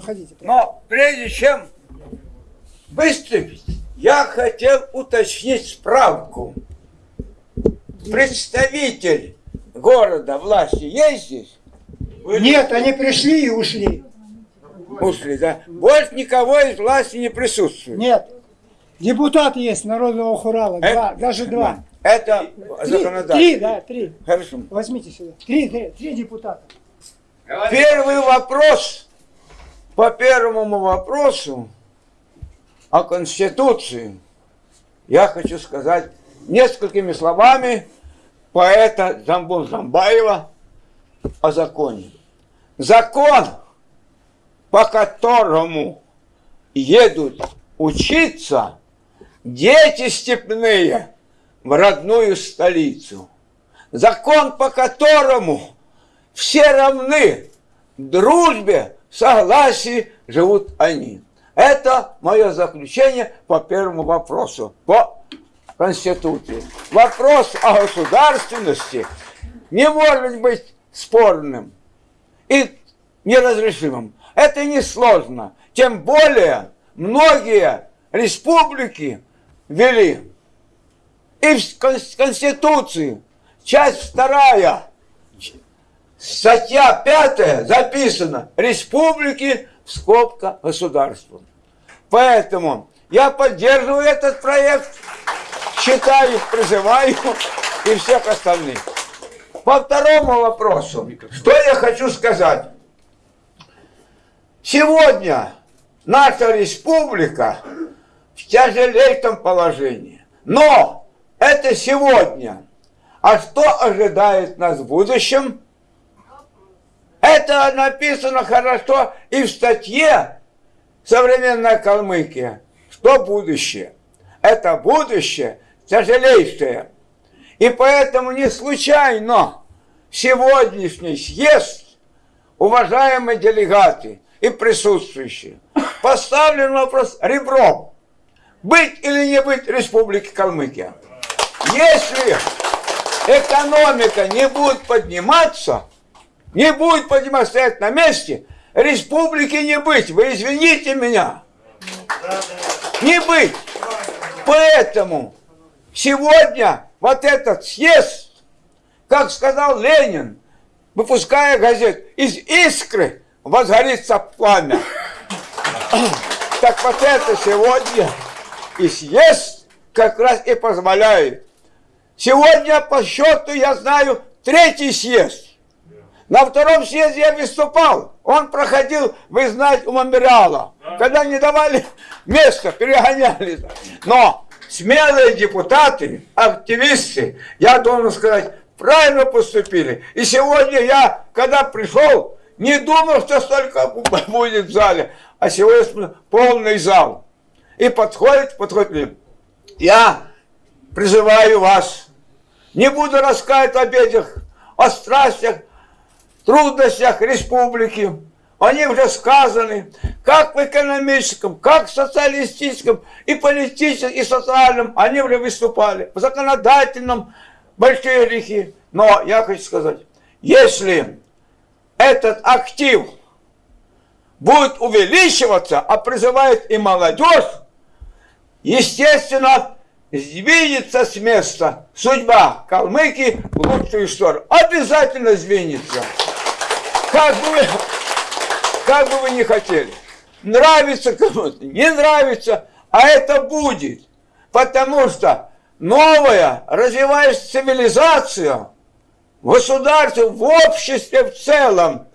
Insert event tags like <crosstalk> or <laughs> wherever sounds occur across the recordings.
Проходите. Но прежде чем выступить, я хотел уточнить справку. Представитель города власти есть здесь? Нет, они пришли и ушли. Ушли, да? Больше никого из власти не присутствует. Нет. Депутат есть народного хурала. Это- Два, даже два. Это Три, законодательство. три, да, три. Хорошо. Возьмите сюда. Три, три, три депутата. Первый вопрос по первому вопросу о Конституции я хочу сказать несколькими словами поэта Замбун Замбаева о законе. Закон, по которому едут учиться дети степные в родную столицу. Закон, по которому все равны дружбе, согласии живут они. Это мое заключение по первому вопросу, по Конституции. Вопрос о государственности не может быть спорным и неразрешимым. Это несложно. Тем более многие республики ввели. И в Кон- Конституции, часть вторая, статья пятая записано «Республики в скобка государства». Поэтому я поддерживаю этот проект, считаю, призываю и всех остальных. По второму вопросу, что я хочу сказать. Сегодня наша республика в тяжелейшем положении. Но это сегодня. А что ожидает нас в будущем? Это написано хорошо и в статье «Современная Калмыкия». Что будущее? Это будущее тяжелейшее. И поэтому не случайно сегодняшний съезд, уважаемые делегаты и присутствующие, поставлен вопрос ребром. Быть или не быть Республики Калмыкия? Если экономика не будет подниматься, не будет подниматься, стоять на месте, республики не быть. Вы извините меня. Не быть. Поэтому сегодня вот этот съезд, как сказал Ленин, выпуская газет, из искры возгорится пламя. <coughs> Так вот это сегодня и съезд как раз и позволяет. Сегодня по счету я знаю третий съезд. На втором съезде я выступал. Он проходил, вы знаете, у мемориала. Когда не давали <laughs> места, перегоняли. Но смелые депутаты, активисты, я должен сказать, правильно поступили. И сегодня я, когда пришел, не думал, что столько <laughs> будет в зале. А сегодня полный зал. И подходит, подходит. Я призываю вас, не буду рассказывать об этих, о страстях, трудностях республики. Они уже сказаны, как в экономическом, как в социалистическом, и политическом, и социальном. Они уже выступали. В законодательном большие грехи. Но я хочу сказать, если этот актив будет увеличиваться, а призывает и молодежь, естественно, сдвинется с места судьба Калмыки в лучшую сторону. Обязательно сдвинется. Как бы вы, как бы вы ни хотели. Нравится кому-то, не нравится, а это будет. Потому что новая развивающаяся цивилизация в государстве, в обществе в целом,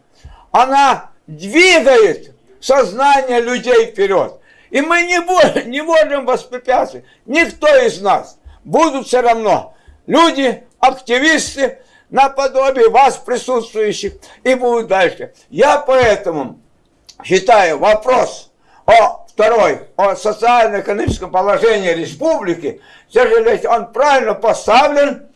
она двигает сознание людей вперед. И мы не, будем, не можем воспрепятствовать. Никто из нас. Будут все равно люди, активисты, наподобие вас, присутствующих, и будут дальше. Я поэтому считаю вопрос о второй, о социально-экономическом положении республики, сожалению, он правильно поставлен,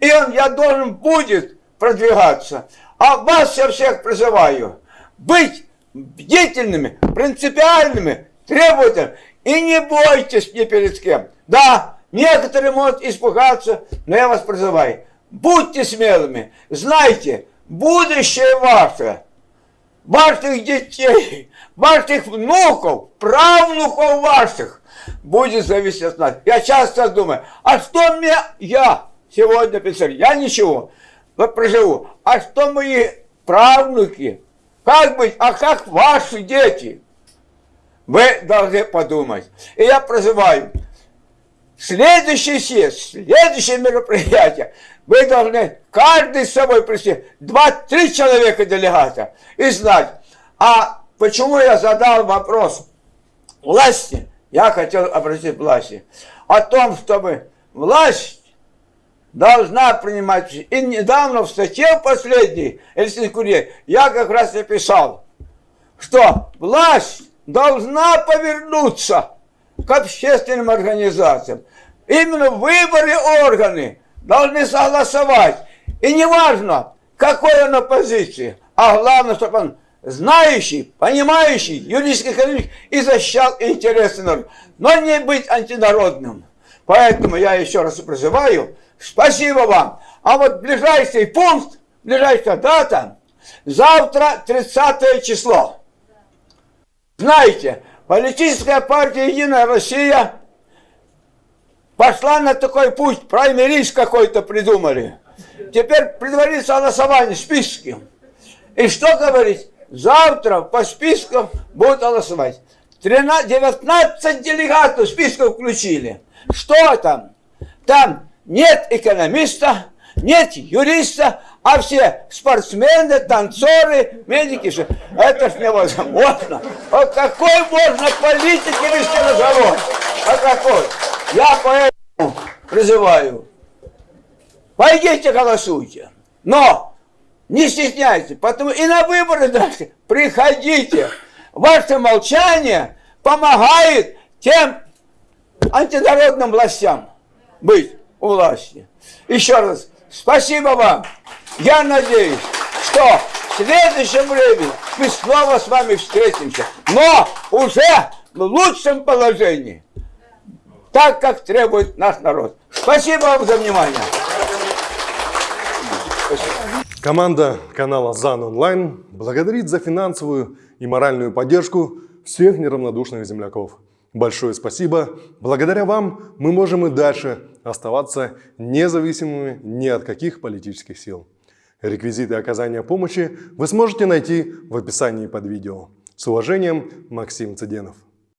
и он, я должен будет продвигаться. А вас я всех призываю быть бдительными, принципиальными, требовательными, и не бойтесь ни перед кем. Да, некоторые могут испугаться, но я вас призываю, будьте смелыми, знайте, будущее ваше ваших детей, ваших внуков, правнуков ваших будет зависеть от нас. Я часто думаю, а что мне, я сегодня писали, я ничего, вот проживу, а что мои правнуки, как быть, а как ваши дети? Вы должны подумать. И я призываю, следующий съезд, следующее мероприятие, вы должны каждый с собой прийти, два-три человека делегата, и знать, а почему я задал вопрос власти, я хотел обратить власти, о том, чтобы власть должна принимать... И недавно в статье последней, Эльсин Курье, я как раз и писал, что власть должна повернуться к общественным организациям. Именно выборы органы должны согласовать. И не важно, какой он оппозиции, а главное, чтобы он знающий, понимающий юридический экономический и защищал интересы народа, но не быть антинародным. Поэтому я еще раз призываю, спасибо вам. А вот ближайший пункт, ближайшая дата, завтра 30 число. Знаете, политическая партия «Единая Россия» пошла на такой путь, праймерис какой-то придумали. Теперь предварится голосование, списки. И что говорить? Завтра по спискам будут голосовать. 13, 19 делегатов списков включили. Что там? Там нет экономиста, нет юриста, а все спортсмены, танцоры, медики. Все. Это ж невозможно. О какой можно политике вести разговор? О какой? Я поэтому призываю. Пойдите голосуйте. Но не стесняйтесь, потому и на выборы дальше приходите. Ваше молчание помогает тем антинародным властям быть у власти. Еще раз, спасибо вам. Я надеюсь, что в следующем времени мы снова с вами встретимся, но уже в лучшем положении, так, как требует наш народ. Спасибо вам за внимание. Команда канала ЗАН Онлайн благодарит за финансовую и моральную поддержку всех неравнодушных земляков. Большое спасибо. Благодаря вам мы можем и дальше оставаться независимыми ни от каких политических сил. Реквизиты оказания помощи вы сможете найти в описании под видео. С уважением, Максим Цыденов.